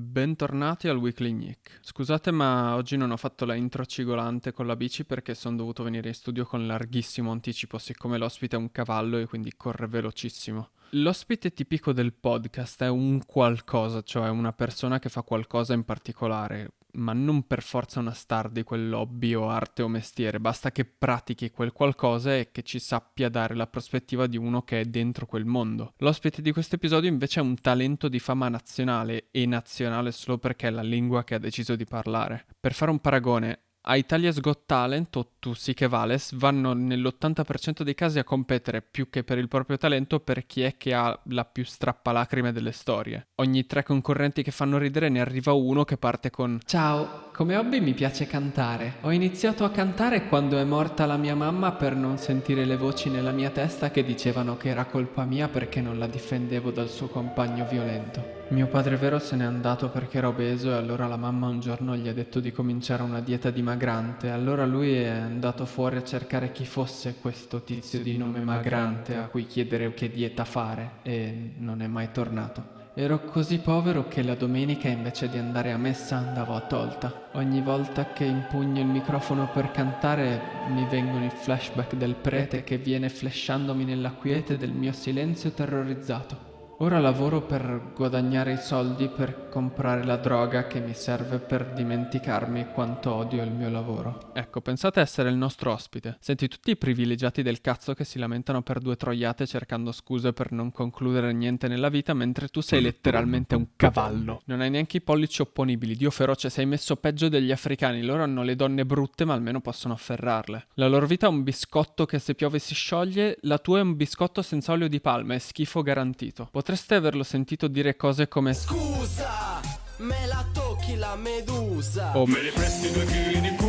Bentornati al Weekly Nick. Scusate ma oggi non ho fatto la intro cigolante con la bici perché sono dovuto venire in studio con larghissimo anticipo siccome l'ospite è un cavallo e quindi corre velocissimo. L'ospite tipico del podcast è un qualcosa, cioè una persona che fa qualcosa in particolare, ma non per forza una star di quel hobby o arte o mestiere, basta che pratichi quel qualcosa e che ci sappia dare la prospettiva di uno che è dentro quel mondo. L'ospite di questo episodio invece è un talento di fama nazionale e nazionale solo perché è la lingua che ha deciso di parlare. Per fare un paragone, a Italia's Got Talent o Tu sì che vales vanno nell'80% dei casi a competere più che per il proprio talento per chi è che ha la più strappalacrime delle storie. Ogni tre concorrenti che fanno ridere ne arriva uno che parte con Ciao, come hobby mi piace cantare. Ho iniziato a cantare quando è morta la mia mamma per non sentire le voci nella mia testa che dicevano che era colpa mia perché non la difendevo dal suo compagno violento. Mio padre vero se n'è andato perché era obeso e allora la mamma un giorno gli ha detto di cominciare una dieta dimagrante. Allora lui è andato fuori a cercare chi fosse questo tizio di nome Magrante a cui chiedere che dieta fare e non è mai tornato. Ero così povero che la domenica invece di andare a messa andavo a tolta. Ogni volta che impugno il microfono per cantare mi vengono i flashback del prete che viene flashandomi nella quiete del mio silenzio terrorizzato. Ora lavoro per guadagnare i soldi per comprare la droga che mi serve per dimenticarmi quanto odio il mio lavoro. Ecco, pensate essere il nostro ospite. Senti tutti i privilegiati del cazzo che si lamentano per due troiate cercando scuse per non concludere niente nella vita, mentre tu sei letteralmente un cavallo. Non hai neanche i pollici opponibili. Dio feroce, sei messo peggio degli africani. Loro hanno le donne brutte, ma almeno possono afferrarle. La loro vita è un biscotto che se piove si scioglie, la tua è un biscotto senza olio di palma, è schifo garantito. Potreste averlo sentito dire cose come Scusa, me la tocchi la medusa. o Me li presti due chili di culo?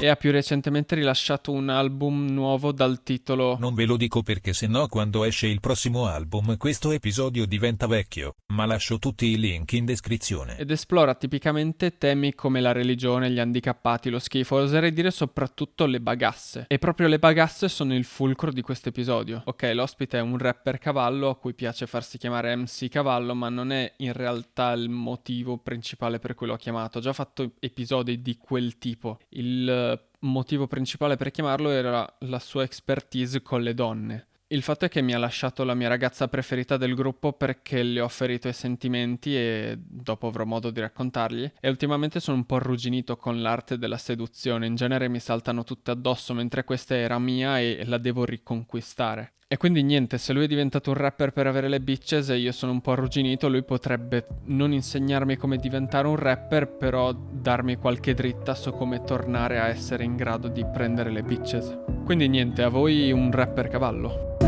E ha più recentemente rilasciato un album nuovo dal titolo Non ve lo dico perché sennò quando esce il prossimo album questo episodio diventa vecchio, ma lascio tutti i link in descrizione. ed esplora tipicamente temi come la religione, gli handicappati, lo schifo, oserei dire soprattutto le bagasse. E proprio le bagasse sono il fulcro di questo episodio. Ok, l'ospite è un rapper cavallo a cui piace farsi chiamare MC Cavallo, ma non è in realtà il motivo principale per cui l'ho chiamato. Ho già fatto episodi di quel tipo. Il motivo principale per chiamarlo era la sua expertise con le donne. Il fatto è che mi ha lasciato la mia ragazza preferita del gruppo perché le ho ferito i sentimenti e dopo avrò modo di raccontargli. E ultimamente sono un po' arrugginito con l'arte della seduzione. In genere mi saltano tutte addosso mentre questa era mia e la devo riconquistare. E quindi niente, se lui è diventato un rapper per avere le bitches e io sono un po' arrugginito, lui potrebbe non insegnarmi come diventare un rapper, però darmi qualche dritta su come tornare a essere in grado di prendere le bitches. Quindi niente, a voi un rapper cavallo.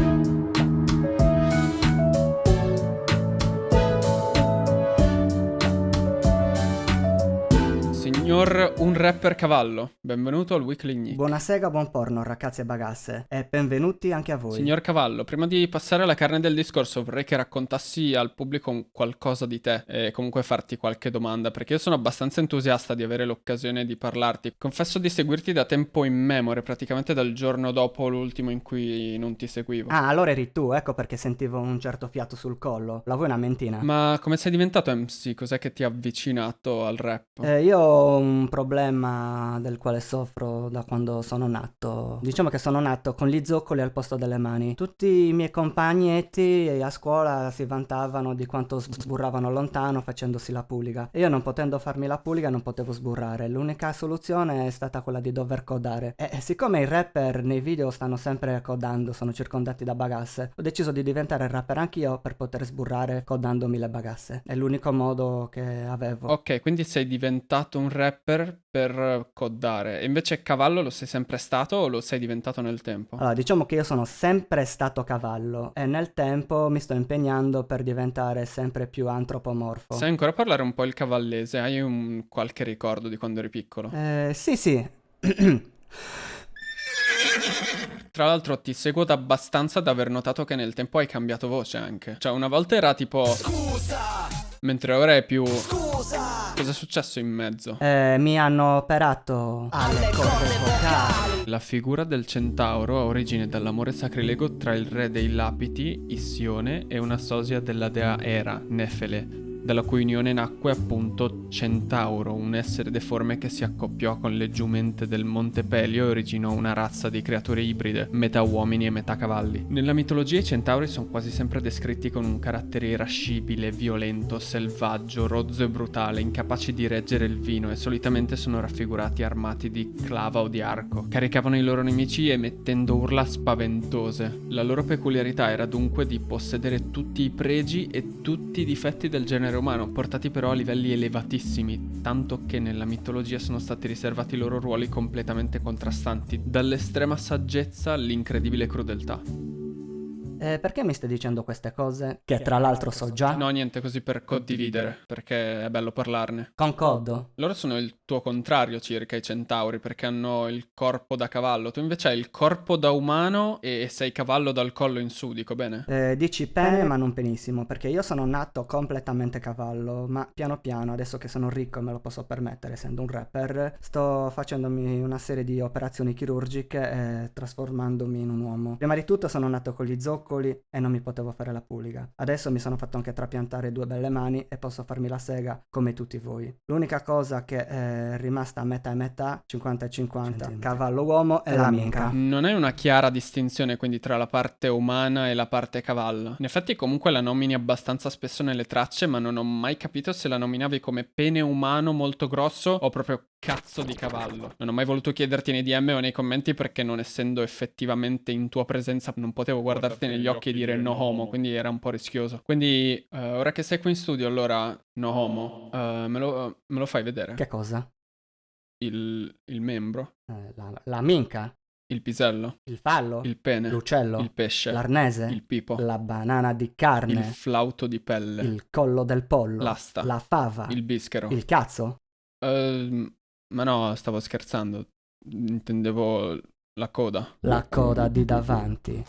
Signor un rapper cavallo, benvenuto al Weekly Nick. Buonasera, buon porno ragazzi e bagasse e benvenuti anche a voi. Signor Cavallo, prima di passare alla carne del discorso vorrei che raccontassi al pubblico qualcosa di te e comunque farti qualche domanda perché io sono abbastanza entusiasta di avere l'occasione di parlarti. Confesso di seguirti da tempo immemore, praticamente dal giorno dopo l'ultimo in cui non ti seguivo. Ah, allora eri tu, ecco perché sentivo un certo fiato sul collo. La vuoi una mentina? Ma come sei diventato MC? Cos'è che ti ha avvicinato al rap? Eh, io ho un problema del quale soffro da quando sono nato. Diciamo che sono nato con gli zoccoli al posto delle mani. Tutti i miei compagnetti a scuola si vantavano di quanto sburravano lontano facendosi la puliga. E io non potendo farmi la puliga non potevo sburrare. L'unica soluzione è stata quella di dover codare. E siccome i rapper nei video stanno sempre codando, sono circondati da bagasse, ho deciso di diventare rapper anch'io per poter sburrare codandomi le bagasse. È l'unico modo che avevo. Ok, quindi sei diventato un rapper per codare. E invece cavallo lo sei sempre stato o lo sei diventato nel tempo? Allora, diciamo che io sono sempre stato cavallo e nel tempo mi sto impegnando per diventare sempre più antropomorfo. Sai ancora parlare un po' il cavallese? Hai un qualche ricordo di quando eri piccolo? Eh, sì, sì. Tra l'altro ti seguo da abbastanza da aver notato che nel tempo hai cambiato voce anche. Cioè una volta era tipo... Scusa, Mentre ora è più... scusa. Cosa è successo in mezzo? Eh, mi hanno operato alle corde vocali. La figura del centauro ha origine dall'amore sacrilego tra il re dei Lapiti, Issione, e una sosia della dea Era, Nefele. Dalla cui unione nacque appunto Centauro, un essere deforme che si accoppiò con le giumente del Monte Pelio e originò una razza di creature ibride, metà uomini e metà cavalli. Nella mitologia i centauri sono quasi sempre descritti con un carattere irascibile, violento, selvaggio, rozzo e brutale, incapaci di reggere il vino e solitamente sono raffigurati armati di clava o di arco. Caricavano i loro nemici emettendo urla spaventose. La loro peculiarità era dunque di possedere tutti i pregi e tutti i difetti del genere umano, portati però a livelli elevatissimi, tanto che nella mitologia sono stati riservati loro ruoli completamente contrastanti, dall'estrema saggezza all'incredibile crudeltà. Eh, perché mi stai dicendo queste cose? Che tra l'altro so già. No, niente, così per condividere, perché è bello parlarne. Concordo. Loro sono il tuo contrario circa i centauri, perché hanno il corpo da cavallo. Tu invece hai il corpo da umano e sei cavallo dal collo in su, dico bene? Eh, dici bene ma non benissimo, perché io sono nato completamente cavallo, ma piano piano, adesso che sono ricco e me lo posso permettere essendo un rapper, sto facendomi una serie di operazioni chirurgiche e trasformandomi in un uomo. Prima di tutto sono nato con gli zoccoli e non mi potevo fare la puliga. Adesso mi sono fatto anche trapiantare due belle mani e posso farmi la sega come tutti voi. L'unica cosa che è rimasta a metà e metà, 50 e 50, cavallo uomo e la minca. Non è una chiara distinzione quindi tra la parte umana e la parte cavallo. In effetti comunque la nomini abbastanza spesso nelle tracce, ma non ho mai capito se la nominavi come pene umano molto grosso o proprio cazzo di cavallo. Non ho mai voluto chiederti nei DM o nei commenti perché non essendo effettivamente in tua presenza non potevo guardarti negli occhi e dire no homo, quindi era un po' rischioso. Quindi eh, ora che sei qui in studio allora no homo, eh, me, lo, me lo fai vedere? Che cosa? Il, il membro, Eh, la, la minca, il pisello, il fallo, il pene, l'uccello, il pesce, l'arnese, il pipo, la banana di il carne, flauto di pelle, il collo del pollo, l'asta, la fava, il bischero. il cazzo. Ehm, ma no, stavo scherzando. Intendevo la coda. La coda di davanti.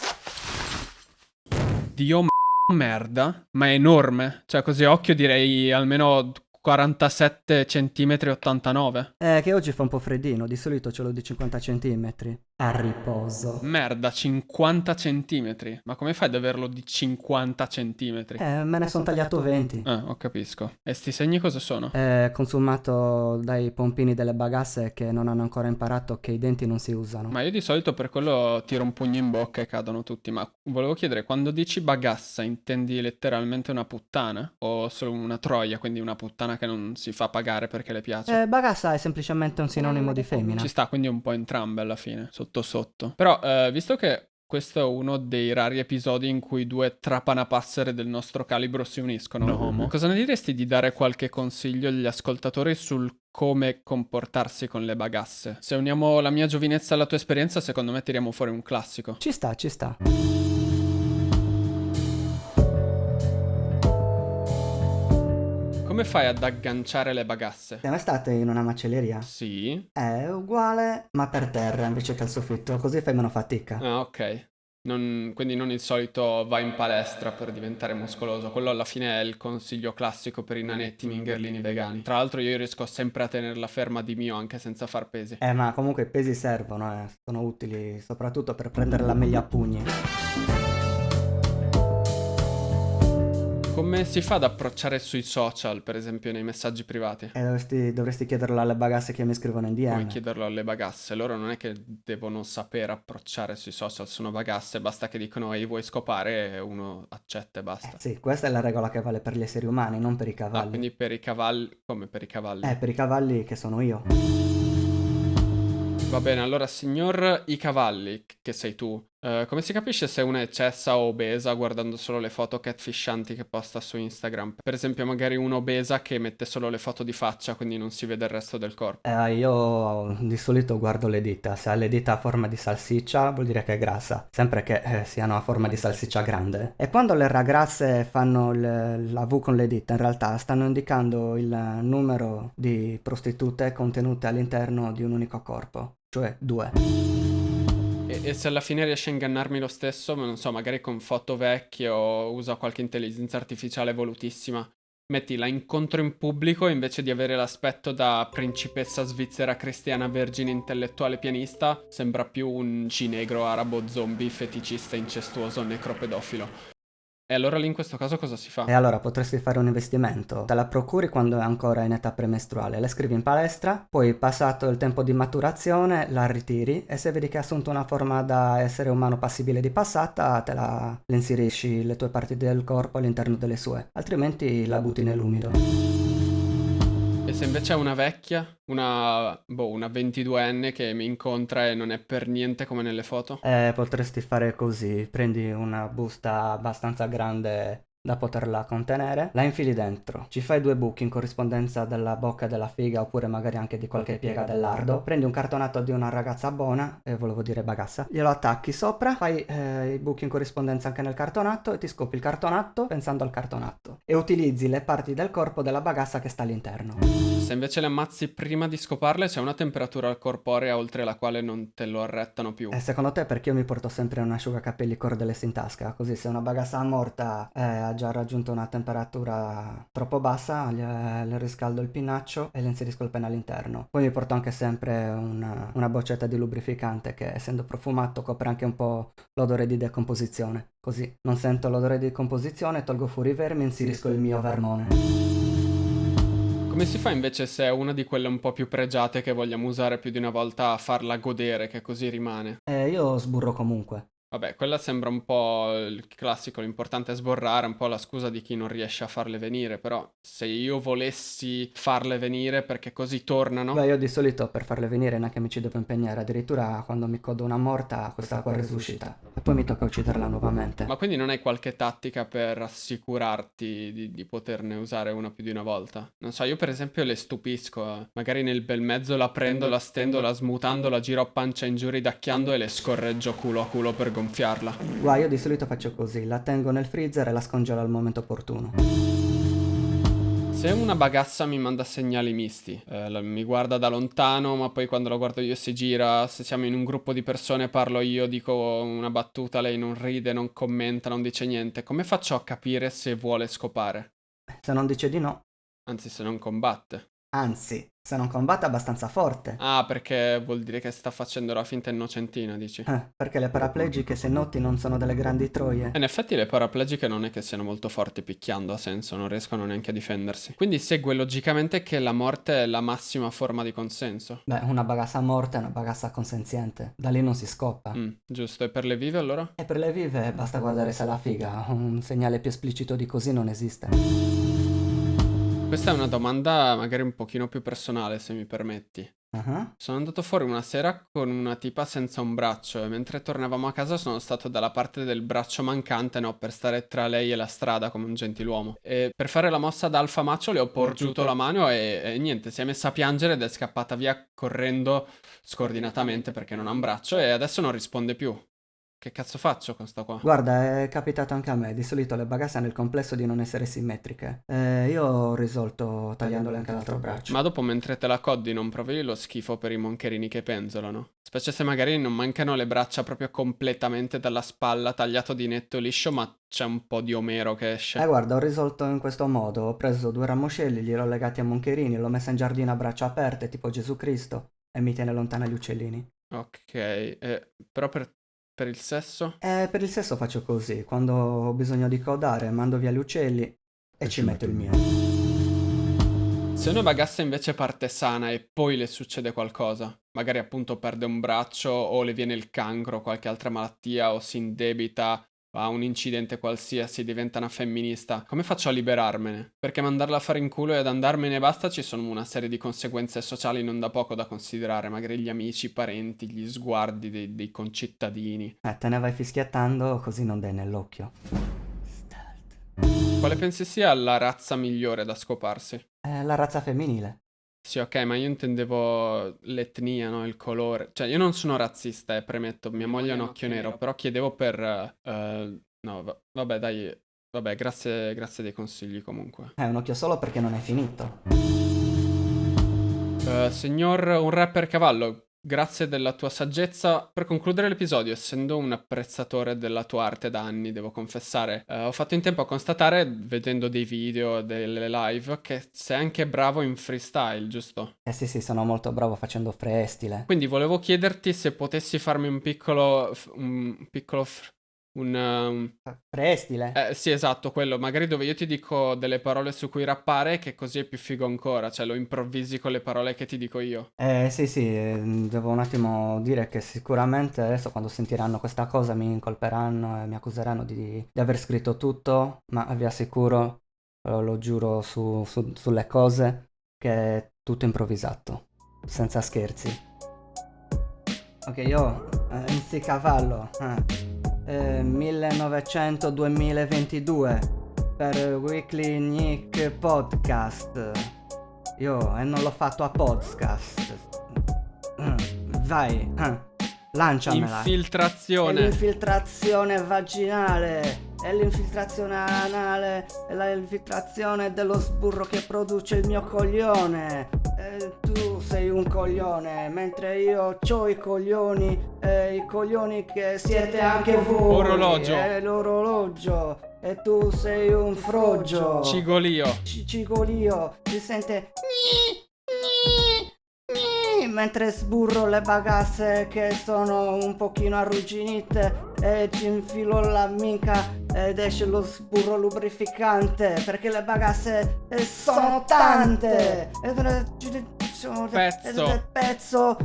Dio merda, ma è enorme. Cioè, così occhio direi almeno 47 cm 89. Eh, che oggi fa un po' freddino, di solito ce l'ho di 50 centimetri. A riposo. Merda, 50 cm. Ma come fai ad averlo di 50 cm? Eh, me ne sono tagliato 20. Ah, ho capisco. E sti segni cosa sono? È consumato dai pompini delle bagasse che non hanno ancora imparato che i denti non si usano. Ma io di solito per quello tiro un pugno in bocca e cadono tutti. Ma volevo chiedere, quando dici bagassa, intendi letteralmente una puttana? O solo una troia, quindi una puttana che non si fa pagare perché le piace? Eh, bagassa è semplicemente un sinonimo di femmina. Ci sta quindi un po' entrambe alla fine, sotto sotto. Però, eh, visto che questo è uno dei rari episodi in cui due trapanapassere del nostro calibro si uniscono, No homo. cosa ne diresti di dare qualche consiglio agli ascoltatori sul come comportarsi con le bagasse? Se uniamo la mia giovinezza alla tua esperienza, secondo me tiriamo fuori un classico. Ci sta, ci sta. Come fai ad agganciare le bagasse? Siamo state in una macelleria? Sì. È uguale, ma per terra invece che al soffitto, così fai meno fatica. Ah, ok. Non- quindi non il solito vai in palestra per diventare muscoloso, quello alla fine è il consiglio classico per i nanetti mingherlini vegani. Tra l'altro io riesco sempre a tenerla ferma di mio anche senza far pesi. Eh, ma comunque i pesi servono, eh. Sono utili soprattutto per prenderla meglio a pugni. Come si fa ad approcciare sui social, per esempio nei messaggi privati? E dovresti, dovresti chiederlo alle bagasse che mi scrivono in Come DM. chiederlo alle bagasse? Loro non è che devono sapere approcciare sui social, sono bagasse, basta che dicono ehi vuoi scopare e uno accetta e Eh, basta. sì, questa è la regola che vale per gli esseri umani, non per i Ah, cavalli. quindi per i cavalli, come per i cavalli? Eh, per i cavalli che sono io. Va bene, allora signor i cavalli, che sei tu, eh, come si capisce se una è cessa o obesa guardando solo le foto catfishanti che posta su Instagram? Per esempio magari una obesa che mette solo le foto di faccia, quindi non si vede il resto del corpo. Eh, io di solito guardo le dita, se ha le dita a forma di salsiccia vuol dire che è grassa, sempre che eh, siano a forma di salsiccia grande. E quando le ragazze fanno il- la V con le dita, in realtà stanno indicando il numero di prostitute contenute all'interno di un unico corpo, cioè due. E, e se alla fine riesce a ingannarmi lo stesso, non so, magari con foto vecchie o usa qualche intelligenza artificiale evolutissima, metti la incontro in pubblico invece di avere l'aspetto da principessa svizzera cristiana vergine intellettuale pianista, sembra più un cinegro arabo zombie feticista incestuoso necropedofilo. E allora lì in questo caso cosa si fa? E allora potresti fare un investimento. Te la procuri quando è ancora in età premestruale, la scrivi in palestra, poi passato il tempo di maturazione la ritiri e se vedi che ha assunto una forma da essere umano passibile di passata, te la, inserisci le tue parti del corpo all'interno delle sue, altrimenti la butti nell'umido. Se invece è una vecchia, una, boh, una 22enne che mi incontra e non è per niente come nelle foto? Eh, potresti fare così, prendi una busta abbastanza grande da poterla contenere, la infili dentro, ci fai due buchi in corrispondenza della bocca della figa oppure magari anche di qualche piega del lardo, prendi un cartonato di una ragazza buona, e eh, volevo dire bagassa, glielo attacchi sopra, fai eh, i buchi in corrispondenza anche nel cartonato e ti scopi il cartonato pensando al cartonato e utilizzi le parti del corpo della bagassa che sta all'interno. Se invece le ammazzi prima di scoparle c'è una temperatura corporea oltre la quale non te lo arrettano più. E secondo te perché io mi porto sempre un asciugacapelli cordless in tasca? Così se una bagassa morta eh, già raggiunto una temperatura troppo bassa, le, le riscaldo il pinaccio e le inserisco il pene all'interno. Poi mi porto anche sempre una, una boccetta di lubrificante che essendo profumato copre anche un po' l'odore di decomposizione. Così non sento l'odore di decomposizione, tolgo fuori i vermi e inserisco il mio vermone. Come si fa invece se è una di quelle un po' più pregiate che vogliamo usare più di una volta a farla godere, che così rimane? Eh, io sburro comunque. Vabbè, quella sembra un po' il classico, l'importante è sborrare, un po' la scusa di chi non riesce a farle venire, però se io volessi farle venire perché così tornano... Beh, io di solito per farle venire neanche mi ci devo impegnare, addirittura quando mi codo una morta questa qua risuscita e poi mi tocca ucciderla nuovamente. Ma quindi non hai qualche tattica per assicurarti di, di poterne usare una più di una volta? Non so, io per esempio le stupisco, eh. magari nel bel mezzo la prendo, la stendo, la smutando, la giro a pancia in giù ridacchiando e le scorreggio culo a culo per gonfiare gonfiarla. Guarda, io di solito faccio così, la tengo nel freezer e la scongelo al momento opportuno. Se una bagassa mi manda segnali misti, eh, mi guarda da lontano, ma poi quando lo guardo io si gira, se siamo in un gruppo di persone parlo io, dico una battuta, lei non ride, non commenta, non dice niente, come faccio a capire se vuole scopare? Se non dice di no. Anzi, se non combatte. Anzi, se non combatte abbastanza forte. Ah, perché vuol dire che sta facendo la finta innocentina, dici? Eh, perché le paraplegiche, se noti, non sono delle grandi troie. In effetti le paraplegiche non è che siano molto forti picchiando, ha senso, non riescono neanche a difendersi. Quindi segue logicamente che la morte è la massima forma di consenso. Beh, una bagassa morta è una bagassa consenziente. Da lì non si scoppa. Mm, giusto, e per le vive allora? E per le vive basta guardare se la figa. Un segnale più esplicito di così non esiste. Questa è una domanda magari un pochino più personale, se mi permetti. Uh-huh. Sono andato fuori una sera con una tipa senza un braccio e mentre tornavamo a casa sono stato dalla parte del braccio mancante, no, per stare tra lei e la strada come un gentiluomo. E per fare la mossa da alfa macio le ho porgiuto la mano e, e niente, si è messa a piangere ed è scappata via correndo scordinatamente perché non ha un braccio e adesso non risponde più. Che cazzo faccio con sta qua? Guarda, è capitato anche a me. Di solito le bagasse hanno il complesso di non essere simmetriche. Eh, io ho risolto tagliandole anche l'altro braccio. Ma dopo, mentre te la coddi, non provi lo schifo per i moncherini che penzolano? Specie se magari non mancano le braccia proprio completamente dalla spalla, tagliato di netto liscio, ma c'è un po' di omero che esce. Eh, guarda, ho risolto in questo modo. Ho preso due ramoscelli, gliel'ho legati a moncherini, l'ho messa in giardino a braccia aperte, tipo Gesù Cristo, e mi tiene lontana gli uccellini. Ok, eh, però per per il sesso? Eh, per il sesso faccio così, quando ho bisogno di codare mando via gli uccelli e, e ci metto il mio. Se una bagassa invece parte sana e poi le succede qualcosa, magari appunto perde un braccio o le viene il cancro o qualche altra malattia o si indebita a un incidente qualsiasi, diventa una femminista, come faccio a liberarmene? Perché mandarla a fare in culo ed andarmene e basta ci sono una serie di conseguenze sociali non da poco da considerare, magari gli amici, i parenti, gli sguardi dei, dei concittadini. Eh, te ne vai fischiattando così non dai nell'occhio. Quale pensi sia la razza migliore da scoparsi? Eh, la razza femminile. Sì, ok, ma io intendevo l'etnia, no? Il colore. Cioè, io non sono razzista, eh, premetto, mia moglie ha un occhio nero, però chiedevo per... Uh, no, va- vabbè, dai, vabbè, grazie, grazie dei consigli comunque. È un occhio solo perché non è finito. Uh, signor, un rapper cavallo, Grazie della tua saggezza. Per concludere l'episodio, essendo un apprezzatore della tua arte da anni, devo confessare, eh, ho fatto in tempo a constatare, vedendo dei video, delle live, che sei anche bravo in freestyle, giusto? Eh sì sì, sono molto bravo facendo freestyle. Quindi volevo chiederti se potessi farmi un piccolo... un piccolo... un... um, Prestile. eh, sì, esatto, quello. Magari dove io ti dico delle parole su cui rappare, che così è più figo ancora. Cioè, lo improvvisi con le parole che ti dico io. Eh sì sì, eh, devo un attimo dire che sicuramente adesso quando sentiranno questa cosa mi incolperanno e mi accuseranno di, di aver scritto tutto, ma vi assicuro, eh, lo giuro su- su- sulle cose, che è tutto improvvisato, senza scherzi. Ok, io eh, cavallo, eh, eh, 1900-2022 per Weekly Nick Podcast. Io e non l'ho fatto a podcast. Vai, eh, lanciamela. È Infiltrazione. l'infiltrazione vaginale, è l'infiltrazione anale, è l'infiltrazione dello sburro che produce il mio coglione. Eh, tu sei un coglione, mentre io ho i coglioni, eh, i coglioni che siete anche voi. Orologio. È l'orologio. E tu sei un froggio. Cigolio. C- cigolio, si sente mentre sburro le bagasse che sono un pochino arrugginite e ci infilo la minca ed esce lo sburro lubrificante perché le bagasse eh, sono tante ed è sono- Pezzo. pezzo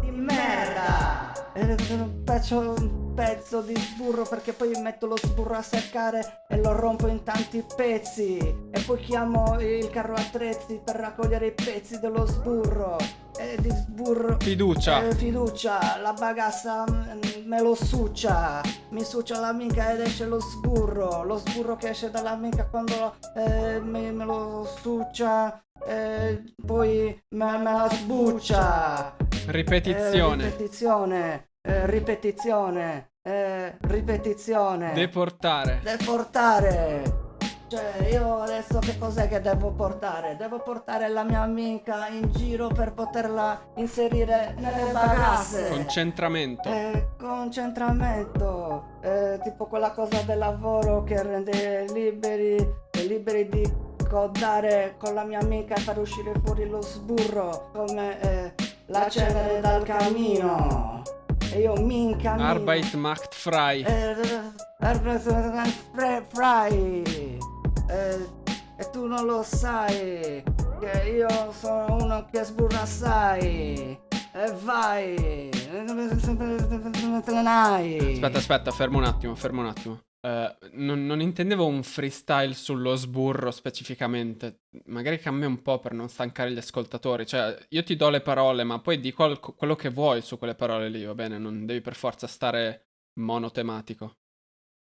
di merda. Ed è un pezzo, pezzo di sburro perché poi metto lo sburro a seccare e lo rompo in tanti pezzi. E poi chiamo il carro attrezzi per raccogliere i pezzi dello sburro. E di sburro Fiducia. eh, fiducia, la bagassa mm, me lo succia, mi succia la minca ed esce lo sburro, lo sburro che esce dalla minca quando eh, me, me lo succia, eh, poi me, me la sbuccia. Ripetizione. Eh, ripetizione, eh, ripetizione, eh, ripetizione. Deportare. Deportare. Cioè, io adesso che cos'è che devo portare? Devo portare la mia amica in giro per poterla inserire nelle bagasse. Concentramento. Eh, concentramento, eh, tipo quella cosa del lavoro che rende liberi, eh, liberi di codare con la mia amica e far uscire fuori lo sburro, come eh, la cenere dal camino. E io mi incamino. Arbeit macht frei. Eh, Fre- Fry Eh, e tu non lo sai che io sono uno che sburra assai e vai. Aspetta, aspetta, fermo un attimo, fermo un attimo. Eh, non, non intendevo un freestyle sullo sburro specificamente. Magari cambia un po' per non stancare gli ascoltatori. Cioè, io ti do le parole, ma poi di qual- quello che vuoi su quelle parole lì, va bene? Non devi per forza stare monotematico.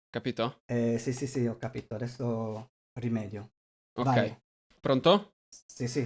Capito? Eh, sì sì sì ho capito adesso rimedio Ok. Vai. Pronto? sì sì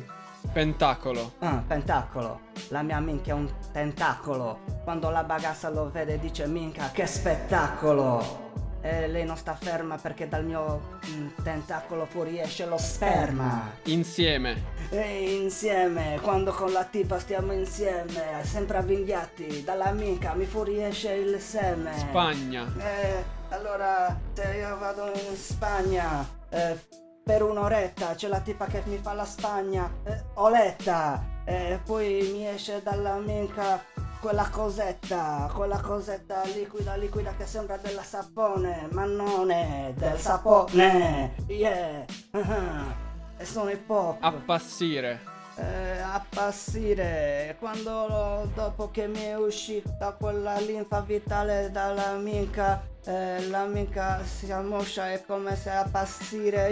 Pentacolo. Ah, pentacolo. La mia minchia è un tentacolo. Quando la bagassa lo vede dice minchia che spettacolo. E lei non sta ferma perché dal mio mm, tentacolo fuoriesce lo sperma. Insieme. E insieme, quando con la tipa stiamo insieme, sempre avvinghiati, dalla minchia mi fuoriesce il seme. Spagna. Eh, allora, se io vado in Spagna eh, per un'oretta, c'è la tipa che mi fa la Spagna, eh, Oletta, e poi mi esce dalla minca quella cosetta, quella cosetta liquida, liquida che sembra della sapone, ma non è del sapone, yeah, ah, e sono hip hop Appassire. eh, appassire. Quando dopo che mi è uscita quella linfa vitale dalla minca eh, la minca si ammoscia è come se appassire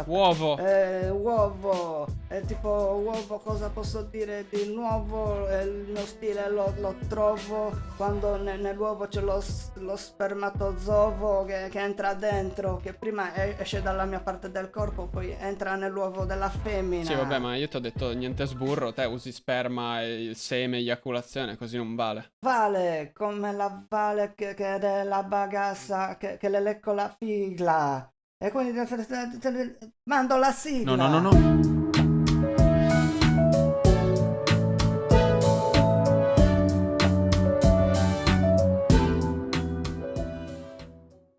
appassissimo Uovo. eh, uovo è tipo uovo cosa posso dire di nuovo Eh, il mio stile lo, lo trovo quando ne- nell'uovo c'è lo, lo spermatozovo che, che entra dentro che prima esce dalla mia parte del corpo poi entra nell'uovo della femmina Sì, vabbè, ma io ti ho detto niente sburro. Te usi sperma e il seme, eiaculazione, così non vale. vale come la vale che, che è la bagassa che, che le lecco la figla e quindi mando la sigla No, no, no, no.